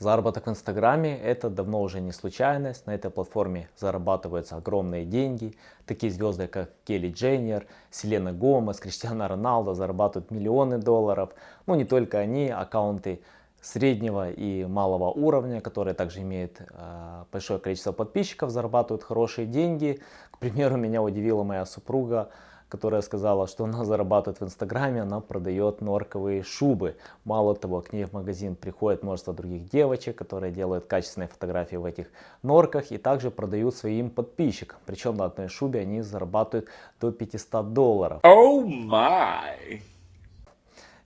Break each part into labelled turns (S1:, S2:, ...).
S1: Заработок в Инстаграме это давно уже не случайность. На этой платформе зарабатываются огромные деньги. Такие звезды, как Келли Дженнер, Селена Гомес, Криштиана Роналдо зарабатывают миллионы долларов. Ну не только они, аккаунты среднего и малого уровня, которые также имеют э, большое количество подписчиков, зарабатывают хорошие деньги. К примеру, меня удивила моя супруга которая сказала, что она зарабатывает в Инстаграме, она продает норковые шубы. Мало того, к ней в магазин приходит множество других девочек, которые делают качественные фотографии в этих норках и также продают своим подписчикам. Причем на одной шубе они зарабатывают до 500 долларов.
S2: Oh my!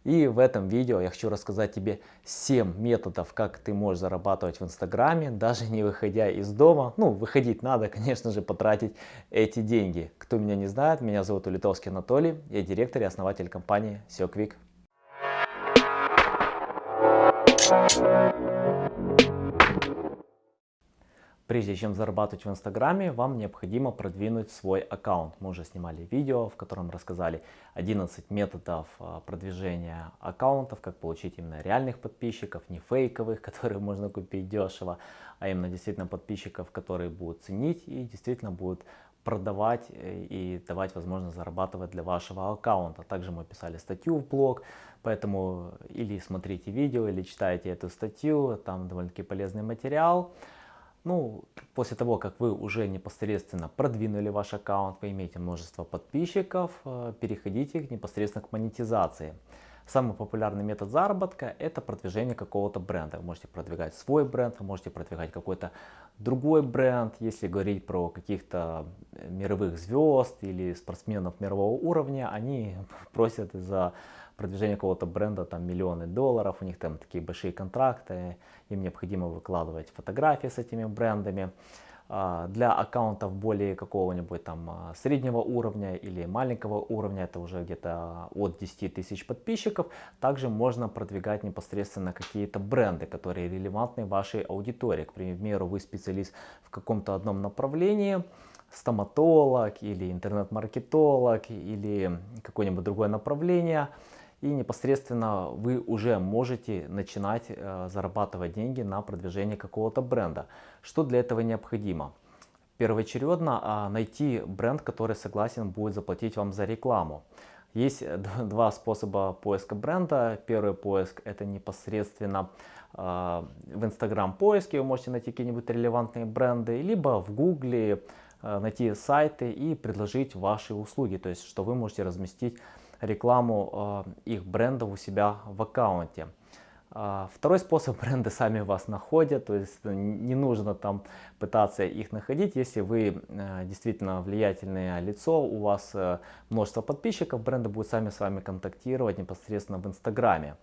S1: И в этом видео я хочу рассказать тебе 7 методов, как ты можешь зарабатывать в Инстаграме, даже не выходя из дома. Ну, выходить надо, конечно же, потратить эти деньги. Кто меня не знает, меня зовут Улитовский Анатолий, я директор и основатель компании SEO Quick. Прежде чем зарабатывать в Инстаграме, вам необходимо продвинуть свой аккаунт. Мы уже снимали видео, в котором рассказали 11 методов а, продвижения аккаунтов, как получить именно реальных подписчиков, не фейковых, которые можно купить дешево, а именно действительно подписчиков, которые будут ценить и действительно будут продавать э, и давать возможность зарабатывать для вашего аккаунта. Также мы писали статью в блог, поэтому или смотрите видео, или читайте эту статью, там довольно-таки полезный материал. Ну, после того, как вы уже непосредственно продвинули ваш аккаунт, вы имеете множество подписчиков, э, переходите непосредственно к монетизации. Самый популярный метод заработка – это продвижение какого-то бренда. Вы можете продвигать свой бренд, вы можете продвигать какой-то другой бренд. Если говорить про каких-то мировых звезд или спортсменов мирового уровня, они просят за продвижение какого-то бренда там миллионы долларов, у них там такие большие контракты, им необходимо выкладывать фотографии с этими брендами. А, для аккаунтов более какого-нибудь там а, среднего уровня или маленького уровня, это уже где-то от 10 тысяч подписчиков, также можно продвигать непосредственно какие-то бренды, которые релевантны вашей аудитории. К примеру, вы специалист в каком-то одном направлении, стоматолог или интернет-маркетолог или какое-нибудь другое направление – и непосредственно вы уже можете начинать э, зарабатывать деньги на продвижение какого-то бренда. Что для этого необходимо? Первоочередно а, найти бренд, который согласен будет заплатить вам за рекламу. Есть два способа поиска бренда. Первый поиск это непосредственно э, в Instagram поиске вы можете найти какие-нибудь релевантные бренды, либо в Гугле э, найти сайты и предложить ваши услуги, то есть что вы можете разместить рекламу э, их брендов у себя в аккаунте. А, второй способ, бренды сами вас находят, то есть не нужно там пытаться их находить, если вы э, действительно влиятельное лицо, у вас э, множество подписчиков, бренды будут сами с вами контактировать непосредственно в Инстаграме.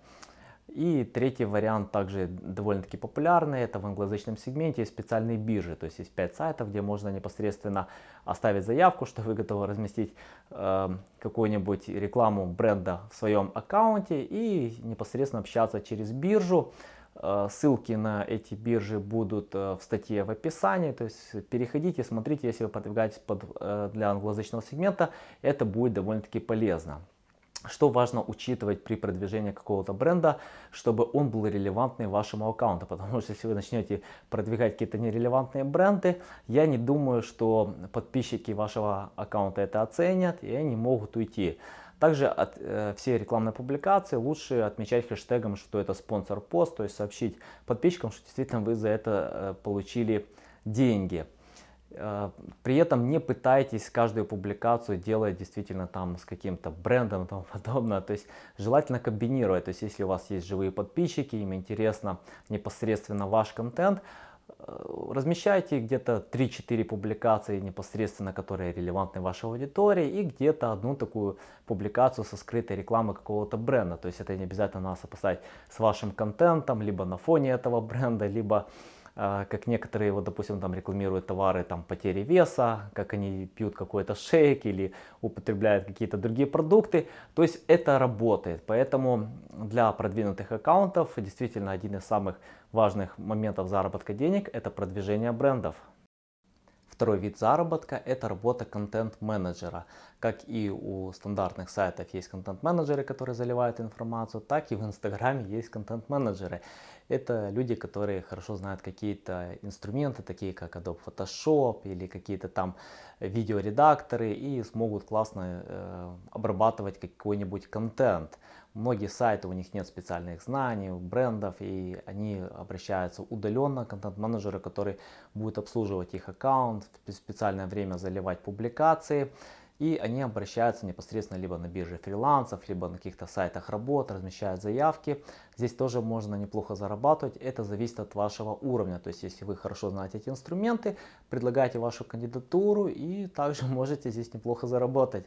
S1: И третий вариант также довольно-таки популярный, это в англоязычном сегменте есть специальные биржи, то есть есть 5 сайтов, где можно непосредственно оставить заявку, что вы готовы разместить э, какую-нибудь рекламу бренда в своем аккаунте и непосредственно общаться через биржу. Э, ссылки на эти биржи будут э, в статье в описании, то есть переходите, смотрите, если вы продвигаетесь под, э, для англоязычного сегмента, это будет довольно-таки полезно. Что важно учитывать при продвижении какого-то бренда, чтобы он был релевантный вашему аккаунту. Потому что если вы начнете продвигать какие-то нерелевантные бренды, я не думаю, что подписчики вашего аккаунта это оценят и они могут уйти. Также от, э, все рекламные публикации лучше отмечать хэштегом, что это спонсор пост, то есть сообщить подписчикам, что действительно вы за это э, получили деньги. Э, при этом не пытайтесь каждую публикацию делать действительно там с каким-то брендом и тому подобное. То есть желательно комбинировать. То есть если у вас есть живые подписчики, им интересно непосредственно ваш контент, э, размещайте где-то 3-4 публикации непосредственно, которые релевантны вашей аудитории и где-то одну такую публикацию со скрытой рекламой какого-то бренда. То есть это не обязательно надо сопоставить с вашим контентом, либо на фоне этого бренда, либо а, как некоторые, вот, допустим, там рекламируют товары там, потери веса, как они пьют какой-то шейк или употребляют какие-то другие продукты. То есть это работает. Поэтому для продвинутых аккаунтов действительно один из самых важных моментов заработка денег это продвижение брендов. Второй вид заработка – это работа контент-менеджера. Как и у стандартных сайтов есть контент-менеджеры, которые заливают информацию, так и в Инстаграме есть контент-менеджеры. Это люди, которые хорошо знают какие-то инструменты, такие как Adobe Photoshop или какие-то там видеоредакторы и смогут классно э, обрабатывать какой-нибудь контент. Многие сайты, у них нет специальных знаний, брендов, и они обращаются удаленно, контент-менеджеры, который будет обслуживать их аккаунт, в специальное время заливать публикации. И они обращаются непосредственно либо на бирже фрилансов, либо на каких-то сайтах работ, размещают заявки. Здесь тоже можно неплохо зарабатывать. Это зависит от вашего уровня. То есть, если вы хорошо знаете эти инструменты, предлагайте вашу кандидатуру и также можете здесь неплохо заработать.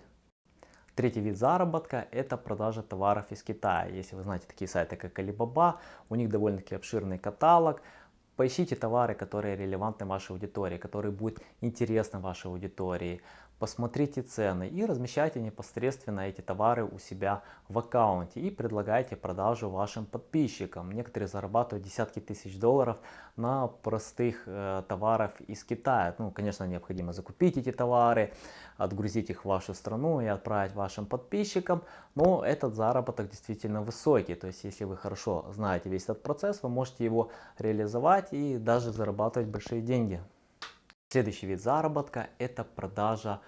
S1: Третий вид заработка – это продажа товаров из Китая. Если вы знаете такие сайты, как Alibaba, у них довольно-таки обширный каталог. Поищите товары, которые релевантны вашей аудитории, которые будут интересны вашей аудитории посмотрите цены и размещайте непосредственно эти товары у себя в аккаунте и предлагайте продажу вашим подписчикам. Некоторые зарабатывают десятки тысяч долларов на простых э, товарах из Китая. Ну, конечно, необходимо закупить эти товары, отгрузить их в вашу страну и отправить вашим подписчикам, но этот заработок действительно высокий. То есть, если вы хорошо знаете весь этот процесс, вы можете его реализовать и даже зарабатывать большие деньги. Следующий вид заработка – это продажа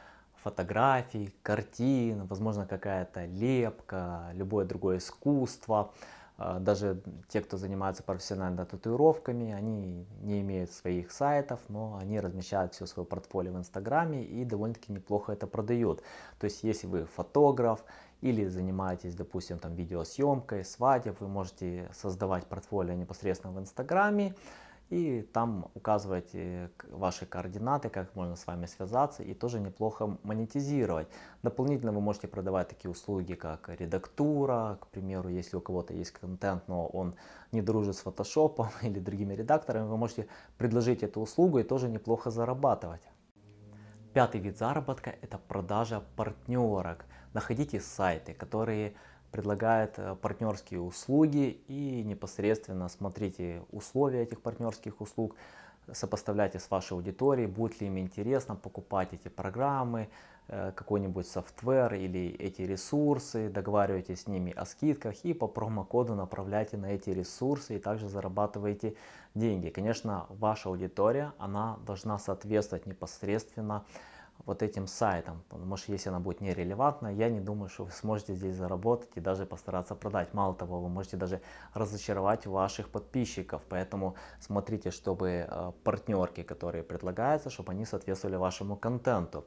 S1: фотографий, картин, возможно какая-то лепка, любое другое искусство. А, даже те, кто занимается профессионально татуировками, они не имеют своих сайтов, но они размещают все свое портфолио в Инстаграме и довольно-таки неплохо это продают. То есть, если вы фотограф или занимаетесь, допустим, там видеосъемкой, свадеб, вы можете создавать портфолио непосредственно в Инстаграме, и там указывать ваши координаты, как можно с вами связаться и тоже неплохо монетизировать. Дополнительно вы можете продавать такие услуги, как редактура, к примеру, если у кого-то есть контент, но он не дружит с фотошопом или другими редакторами, вы можете предложить эту услугу и тоже неплохо зарабатывать. Пятый вид заработка – это продажа партнерок. Находите сайты, которые предлагает э, партнерские услуги и непосредственно смотрите условия этих партнерских услуг, сопоставляйте с вашей аудиторией, будет ли им интересно покупать эти программы, э, какой-нибудь софтвер или эти ресурсы, договаривайтесь с ними о скидках и по промокоду направляйте на эти ресурсы и также зарабатываете деньги. Конечно, ваша аудитория, она должна соответствовать непосредственно вот этим сайтом, потому что если она будет нерелевантна, я не думаю, что вы сможете здесь заработать и даже постараться продать. Мало того, вы можете даже разочаровать ваших подписчиков, поэтому смотрите, чтобы э, партнерки, которые предлагаются, чтобы они соответствовали вашему контенту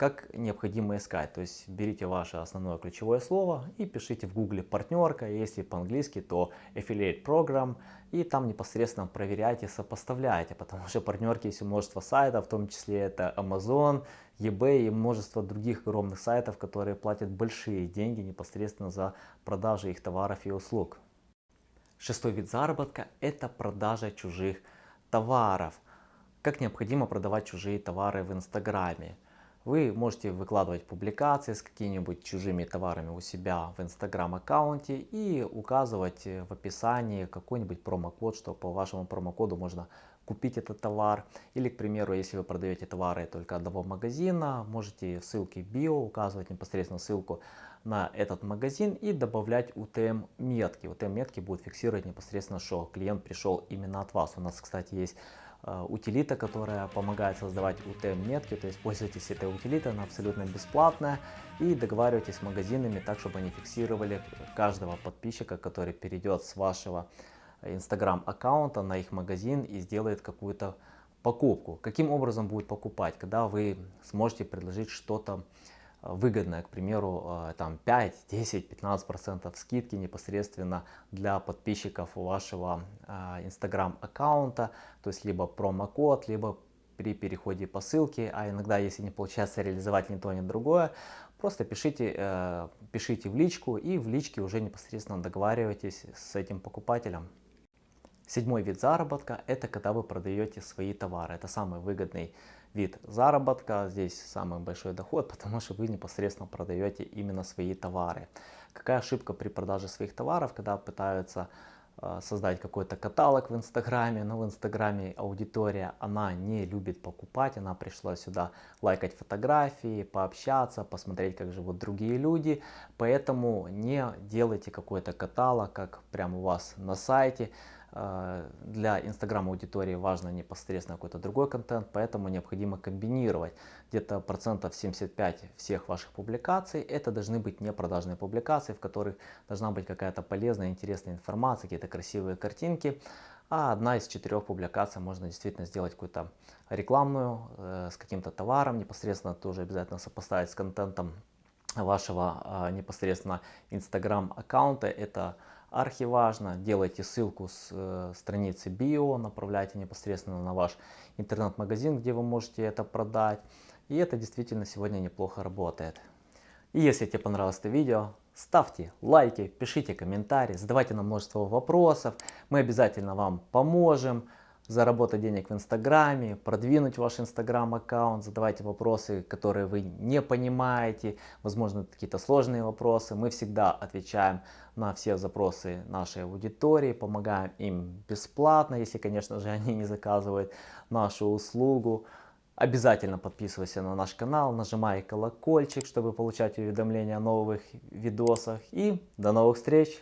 S1: как необходимо искать. То есть берите ваше основное ключевое слово и пишите в гугле партнерка, если по-английски, то affiliate program, и там непосредственно проверяйте, сопоставляйте, потому что партнерки есть множество сайтов, в том числе это Amazon, eBay и множество других огромных сайтов, которые платят большие деньги непосредственно за продажу их товаров и услуг. Шестой вид заработка – это продажа чужих товаров. Как необходимо продавать чужие товары в Инстаграме. Вы можете выкладывать публикации с какими-нибудь чужими товарами у себя в Instagram аккаунте и указывать в описании какой-нибудь промокод, что по вашему промокоду можно купить этот товар. Или, к примеру, если вы продаете товары только одного магазина, можете в ссылке био указывать непосредственно ссылку на этот магазин и добавлять UTM метки. UTM метки будут фиксировать непосредственно, что клиент пришел именно от вас. У нас, кстати, есть Э, утилита, которая помогает создавать UTM-метки, то есть пользуйтесь этой утилитой, она абсолютно бесплатная, и договаривайтесь с магазинами так, чтобы они фиксировали каждого подписчика, который перейдет с вашего Instagram аккаунта на их магазин и сделает какую-то покупку. Каким образом будет покупать? Когда вы сможете предложить что-то выгодная, к примеру, э, там 5, 10, 15 процентов скидки непосредственно для подписчиков вашего Instagram э, аккаунта, то есть либо промокод, либо при переходе по ссылке, а иногда, если не получается реализовать ни то, ни другое, просто пишите, э, пишите в личку и в личке уже непосредственно договаривайтесь с этим покупателем. Седьмой вид заработка – это когда вы продаете свои товары. Это самый выгодный вид заработка. Здесь самый большой доход, потому что вы непосредственно продаете именно свои товары. Какая ошибка при продаже своих товаров, когда пытаются э, создать какой-то каталог в Инстаграме, но в Инстаграме аудитория, она не любит покупать, она пришла сюда лайкать фотографии, пообщаться, посмотреть, как живут другие люди, поэтому не делайте какой-то каталог, как прямо у вас на сайте, для Инстаграм аудитории важно непосредственно какой-то другой контент, поэтому необходимо комбинировать. Где-то процентов 75 всех ваших публикаций это должны быть не продажные публикации, в которых должна быть какая-то полезная, интересная информация, какие-то красивые картинки. А одна из четырех публикаций можно действительно сделать какую-то рекламную э, с каким-то товаром, непосредственно тоже обязательно сопоставить с контентом вашего э, непосредственно Instagram аккаунта. Это архиважно. Делайте ссылку с э, страницы био, направляйте непосредственно на ваш интернет-магазин, где вы можете это продать. И это действительно сегодня неплохо работает. И если тебе понравилось это видео, ставьте лайки, пишите комментарии, задавайте нам множество вопросов. Мы обязательно вам поможем заработать денег в Инстаграме, продвинуть ваш Инстаграм аккаунт, задавайте вопросы, которые вы не понимаете, возможно какие-то сложные вопросы. Мы всегда отвечаем на все запросы нашей аудитории, помогаем им бесплатно, если, конечно же, они не заказывают нашу услугу. Обязательно подписывайся на наш канал, нажимай колокольчик, чтобы получать уведомления о новых видосах. И до новых встреч!